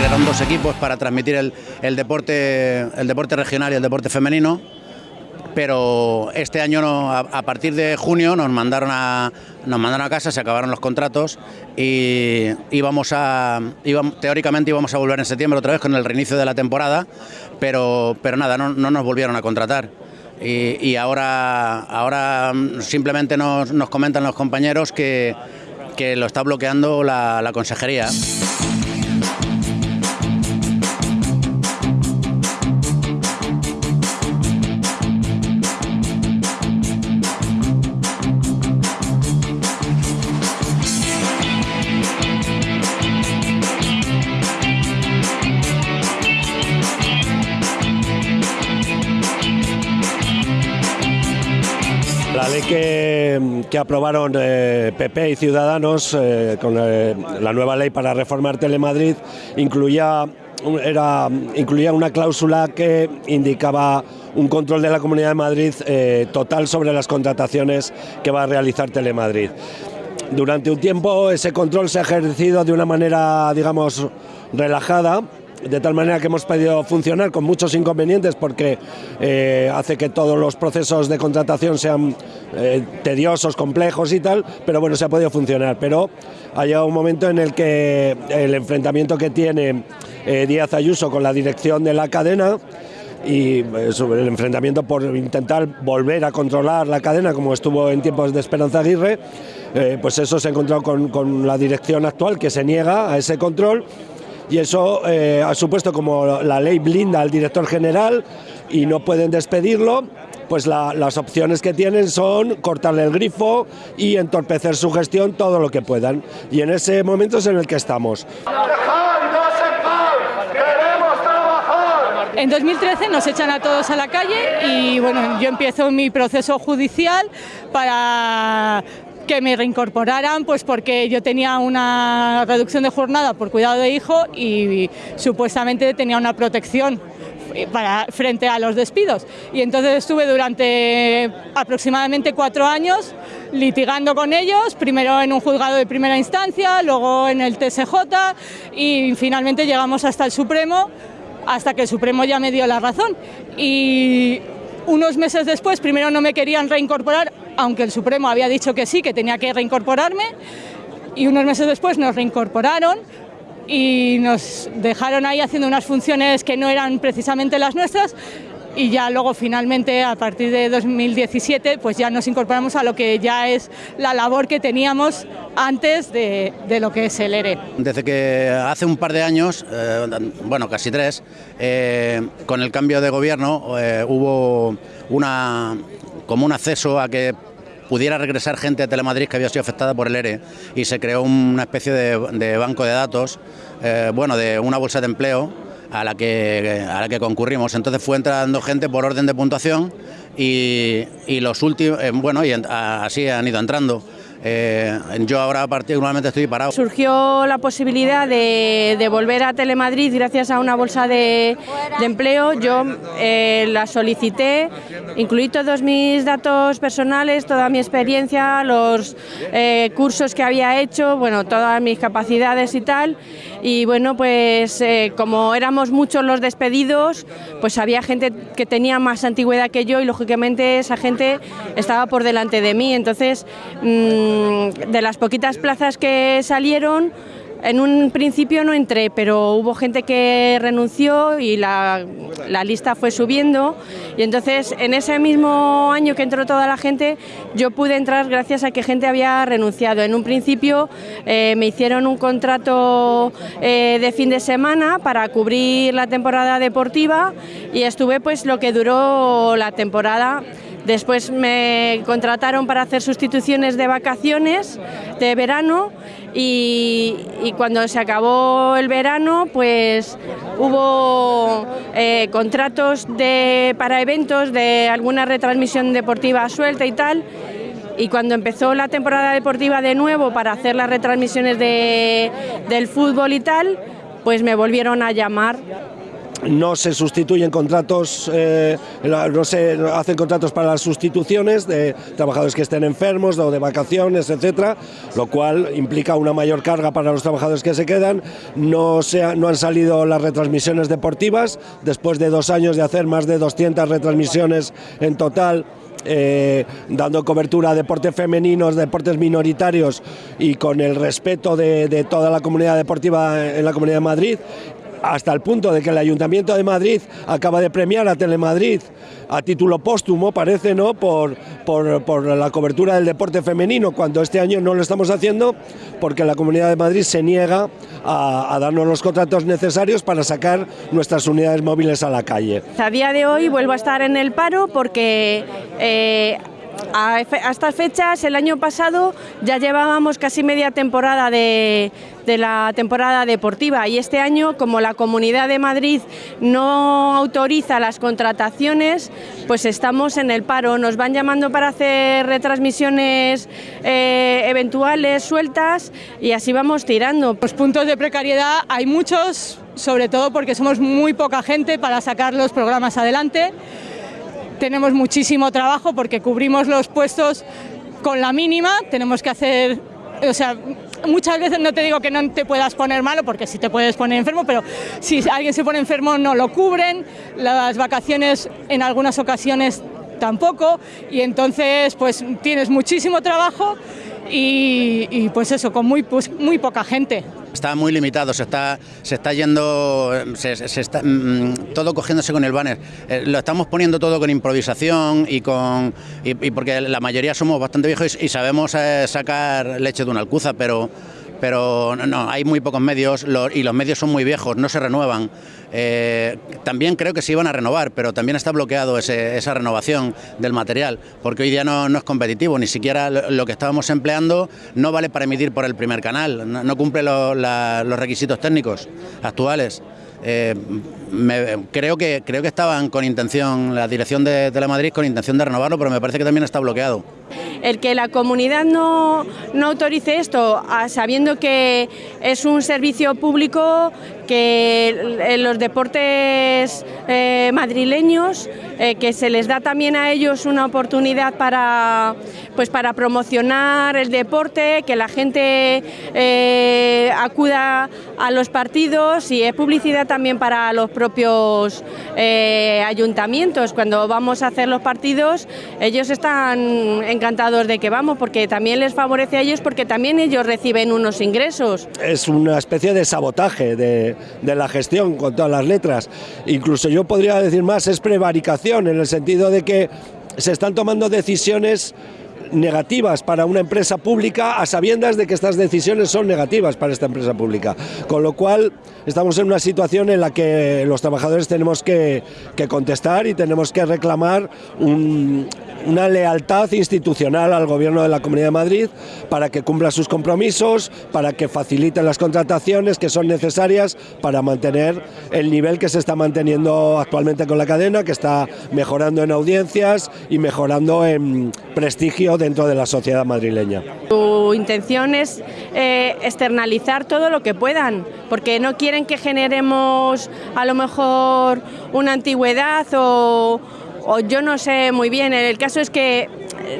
crearon dos equipos para transmitir el, deporte, el deporte regional y el deporte femenino pero este año no, a, partir de junio nos mandaron a nos mandaron a casa, se acabaron los contratos y íbamos a teóricamente íbamos a volver en septiembre otra vez con el reinicio de la temporada, pero pero nada, no, no nos volvieron a contratar. Y, y ahora, ahora simplemente nos, nos, comentan los compañeros que, que lo está bloqueando la consejería. Que, aprobaron eh, PP y Ciudadanos eh, con eh, la nueva ley para reformar Telemadrid incluía, era, incluía una cláusula que indicaba un control de la Comunidad de Madrid eh, total sobre las contrataciones que va a realizar Telemadrid. Durante un tiempo ese control se ha ejercido de una manera, digamos, relajada, de tal manera que hemos podido funcionar con muchos inconvenientes porque eh, hace que todos los procesos de contratación sean eh, tediosos, complejos y tal, pero bueno, se ha podido funcionar. Pero ha llegado un momento en el que el enfrentamiento que tiene eh, Díaz Ayuso con la dirección de la cadena y el enfrentamiento por intentar volver a controlar la cadena como estuvo en tiempos de Esperanza Aguirre, pues eso se ha encontrado con, con la dirección actual que se niega a ese control y eso eh, ha supuesto como la ley blinda al director general y no pueden despedirlo, pues la, las opciones que tienen son cortarle el grifo y entorpecer su gestión todo lo que puedan. Y en ese momento es en el que estamos. En 2013 nos echan a todos a la calle y bueno, yo empiezo mi proceso judicial para que me reincorporaran, pues porque yo tenía una reducción de jornada por cuidado de hijo y supuestamente tenía una protección para, frente a los despidos. Y entonces estuve durante aproximadamente cuatro años litigando con ellos, primero en un juzgado de primera instancia, luego en el TSJ y finalmente llegamos hasta el Supremo, hasta que el Supremo ya me dio la razón. Y unos meses después, primero no me querían reincorporar, aunque el Supremo había dicho que sí, que tenía que reincorporarme, y unos meses después nos reincorporaron y nos dejaron ahí haciendo unas funciones que no eran precisamente las nuestras y ya luego finalmente a partir de 2017 pues ya nos incorporamos a lo que ya es la labor que teníamos antes de, lo que es el ERE. Desde que hace un par de años, eh, bueno casi tres, eh, con el cambio de gobierno eh, hubo una, como un acceso a que pudiera regresar gente de Telemadrid que había sido afectada por el ERE y se creó una especie de, banco de datos, eh, bueno, de una bolsa de empleo a la, que, a la que concurrimos. Entonces fue entrando gente por orden de puntuación y, y los últimos, eh, bueno, y así han ido entrando. Eh, yo ahora particularmente estoy parado. Surgió la posibilidad de, de volver a Telemadrid gracias a una bolsa de, de empleo. Yo eh, la solicité, incluí todos mis datos personales, toda mi experiencia, los eh, cursos que había hecho, bueno, todas mis capacidades y tal. Y bueno, pues eh, como éramos muchos los despedidos, pues había gente que tenía más antigüedad que yo y lógicamente esa gente estaba por delante de mí. Entonces, mmm, de las poquitas plazas que salieron, en un principio no entré, pero hubo gente que renunció y la, la, lista fue subiendo. Y entonces, en ese mismo año que entró toda la gente, yo pude entrar gracias a que gente había renunciado. En un principio eh, me hicieron un contrato eh, de fin de semana para cubrir la temporada deportiva y estuve pues lo que duró la temporada. Después me contrataron para hacer sustituciones de vacaciones de verano y, cuando se acabó el verano pues hubo eh, contratos de, para eventos de alguna retransmisión deportiva suelta y tal. Y cuando empezó la temporada deportiva de nuevo para hacer las retransmisiones de, del fútbol y tal, pues me volvieron a llamar no se sustituyen contratos, eh, no se hacen contratos para las sustituciones de trabajadores que estén enfermos o de vacaciones, etcétera, lo cual implica una mayor carga para los trabajadores que se quedan. No, no han salido las retransmisiones deportivas después de dos años de hacer más de 200 retransmisiones en total. Eh, dando cobertura a deportes femeninos, deportes minoritarios y con el respeto de, toda la comunidad deportiva en la Comunidad de Madrid hasta el punto de que el Ayuntamiento de Madrid acaba de premiar a Telemadrid a título póstumo, parece, ¿no? Por, por, la cobertura del deporte femenino, cuando este año no lo estamos haciendo porque la Comunidad de Madrid se niega a, darnos los contratos necesarios para sacar nuestras unidades móviles a la calle. A día de hoy vuelvo a estar en el paro porque... Eh, a, estas fechas, el año pasado, ya llevábamos casi media temporada de, la temporada deportiva y este año, como la Comunidad de Madrid no autoriza las contrataciones, pues estamos en el paro. Nos van llamando para hacer retransmisiones eh, eventuales, sueltas y así vamos tirando. Los puntos de precariedad hay muchos, sobre todo porque somos muy poca gente para sacar los programas adelante tenemos muchísimo trabajo porque cubrimos los puestos con la mínima, tenemos que hacer, o sea, muchas veces no te digo que no te puedas poner malo, porque sí te puedes poner enfermo, pero si alguien se pone enfermo no lo cubren, las vacaciones en algunas ocasiones tampoco, y entonces pues tienes muchísimo trabajo y, pues eso, con muy, pues, muy poca gente. Está muy limitado, se está, se está yendo, se, está, mm, todo cogiéndose con el banner. Eh, lo estamos poniendo todo con improvisación y con y, porque la mayoría somos bastante viejos y, sabemos eh, sacar leche de una alcuza, pero pero no, hay muy pocos medios y los medios son muy viejos, no se renuevan. Eh, también creo que se iban a renovar, pero también está bloqueado esa renovación del material, porque hoy día no, es competitivo, ni siquiera lo, que estábamos empleando no vale para emitir por el primer canal, no, cumple los requisitos técnicos actuales. Eh, creo, que, creo que estaban con intención, la dirección de Telemadrid con intención de renovarlo, pero me parece que también está bloqueado. El que la comunidad no, no autorice esto, sabiendo que es un servicio público que en los deportes eh, madrileños, eh, que se les da también a ellos una oportunidad para, pues para promocionar el deporte, que la gente eh, acuda a los partidos y es publicidad también para los propios ayuntamientos. Cuando vamos a hacer los partidos, ellos están encantados de que vamos, porque también les favorece a ellos, porque también ellos reciben unos ingresos. Es una especie de sabotaje de, de la gestión con todas las letras. Incluso yo podría decir más, es prevaricación, en el sentido de que se están tomando decisiones negativas para una empresa pública a sabiendas de que estas decisiones son negativas para esta empresa pública. Con lo cual estamos en una situación en la que los trabajadores tenemos que, contestar y tenemos que reclamar una lealtad institucional al gobierno de la Comunidad de Madrid para que cumpla sus compromisos, para que facilite las contrataciones que son necesarias para mantener el nivel que se está manteniendo actualmente con la cadena, que está mejorando en audiencias y mejorando en prestigio dentro de la sociedad madrileña. Su intención es eh, externalizar todo lo que puedan, porque no quieren que generemos a lo mejor una antigüedad o, o yo no sé muy bien. El caso es que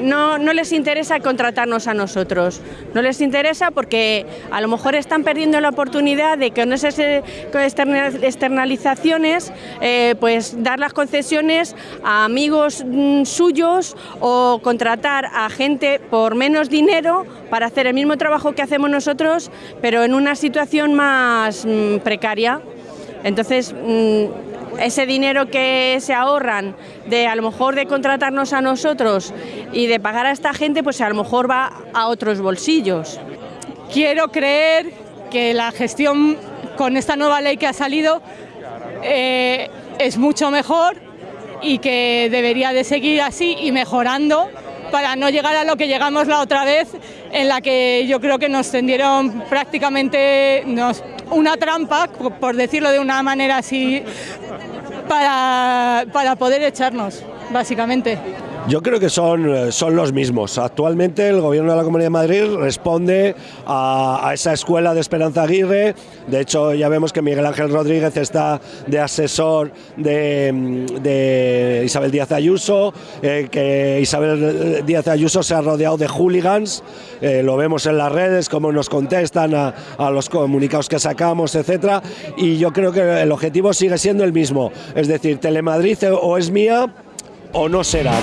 no, no, les interesa contratarnos a nosotros, no les interesa porque a lo mejor están perdiendo la oportunidad de que con esas externalizaciones eh, pues dar las concesiones a amigos mm, suyos o contratar a gente por menos dinero para hacer el mismo trabajo que hacemos nosotros, pero en una situación más mm, precaria. Entonces, mm, ese dinero que se ahorran de a lo mejor de contratarnos a nosotros y de pagar a esta gente, pues a lo mejor va a otros bolsillos. Quiero creer que la gestión con esta nueva ley que ha salido eh, es mucho mejor y que debería de seguir así y mejorando para no llegar a lo que llegamos la otra vez, en la que yo creo que nos tendieron prácticamente una trampa, por decirlo de una manera así, para, para poder echarnos, básicamente. Yo creo que son, eh, son los mismos. Actualmente el Gobierno de la Comunidad de Madrid responde a, a, esa escuela de Esperanza Aguirre. De hecho, ya vemos que Miguel Ángel Rodríguez está de asesor de, de Isabel Díaz Ayuso, eh, que Isabel Díaz Ayuso se ha rodeado de hooligans. Eh, lo vemos en las redes, cómo nos contestan a, a los comunicados que sacamos, etcétera. Y yo creo que el objetivo sigue siendo el mismo. Es decir, Telemadrid o es mía o no será.